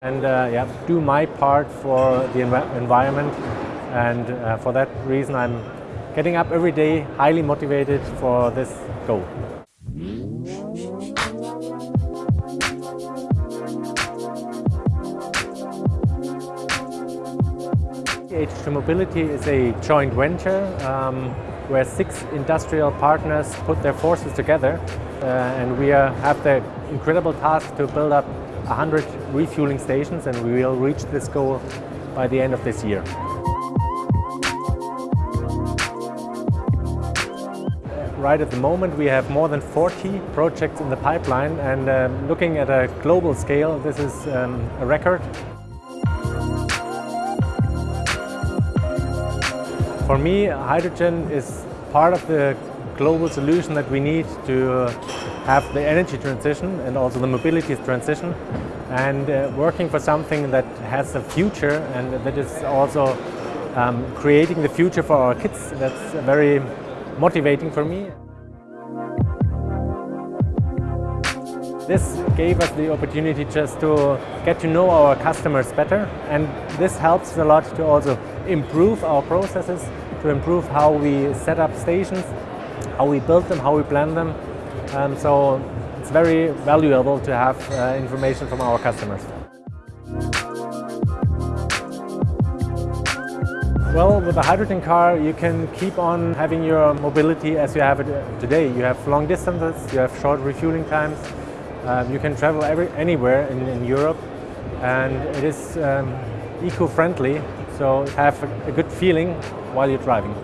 and uh, yeah, do my part for the env environment. And uh, for that reason, I'm getting up every day, highly motivated for this goal. H2 Mobility is a joint venture um, where six industrial partners put their forces together uh, and we are, have the incredible task to build up 100 refueling stations and we will reach this goal by the end of this year. Right at the moment we have more than 40 projects in the pipeline and uh, looking at a global scale this is um, a record. For me, hydrogen is part of the global solution that we need to have the energy transition and also the mobility transition and uh, working for something that has a future and that is also um, creating the future for our kids. That's very motivating for me. This gave us the opportunity just to get to know our customers better and this helps a lot to also improve our processes, to improve how we set up stations, how we build them, how we plan them. Um, so it's very valuable to have uh, information from our customers. Well, with a hydrogen car, you can keep on having your mobility as you have it today. You have long distances, you have short refueling times, um, you can travel every, anywhere in, in, Europe and it is um, eco-friendly, so have a, a good feeling while you're driving.